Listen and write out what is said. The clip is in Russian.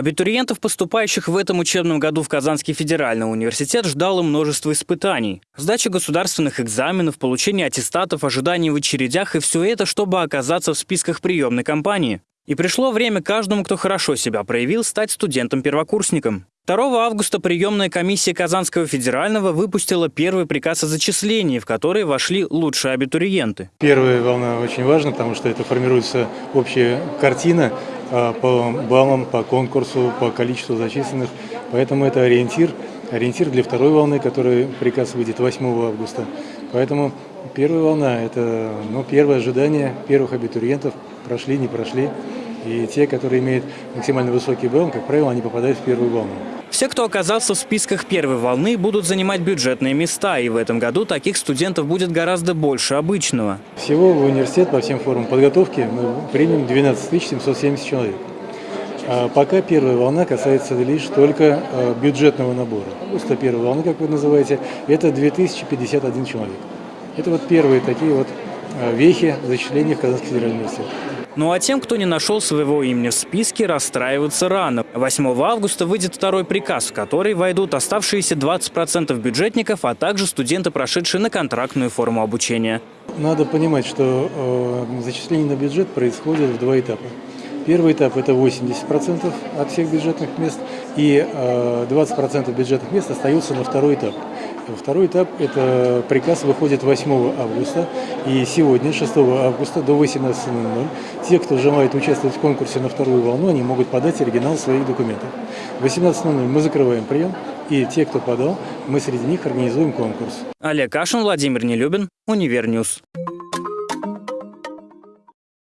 Абитуриентов, поступающих в этом учебном году в Казанский федеральный университет, ждало множество испытаний. Сдача государственных экзаменов, получение аттестатов, ожидание в очередях и все это, чтобы оказаться в списках приемной кампании. И пришло время каждому, кто хорошо себя проявил, стать студентом-первокурсником. 2 августа приемная комиссия Казанского федерального выпустила первый приказ о зачислении, в который вошли лучшие абитуриенты. Первая волна очень важна, потому что это формируется общая картина по баллам, по конкурсу, по количеству зачисленных. Поэтому это ориентир, ориентир для второй волны, который приказ выйдет 8 августа. Поэтому первая волна – это ну, первое ожидание первых абитуриентов, прошли, не прошли. И те, которые имеют максимально высокий балл, как правило, они попадают в первую волну. Все, кто оказался в списках первой волны, будут занимать бюджетные места, и в этом году таких студентов будет гораздо больше обычного. Всего в университет по всем формам подготовки мы примем 12 770 человек. А пока первая волна касается лишь только а, бюджетного набора. Просто первая волна, как вы называете, это 2051 человек. Это вот первые такие вот вехи зачисления в Казанский федеральный университет. Ну а тем, кто не нашел своего имени в списке, расстраиваться рано. 8 августа выйдет второй приказ, в который войдут оставшиеся 20% бюджетников, а также студенты, прошедшие на контрактную форму обучения. Надо понимать, что э, зачисление на бюджет происходит в два этапа. Первый этап – это 80% от всех бюджетных мест, и 20% э, бюджетных мест остаются на второй этап. Второй этап – это приказ выходит 8 августа, и сегодня, 6 августа до 18.00, те, кто желает участвовать в конкурсе на вторую волну, они могут подать оригинал своих документов. В 18.00 мы закрываем прием, и те, кто подал, мы среди них организуем конкурс. Олег Кашин, Владимир Нелюбин, Универньюз.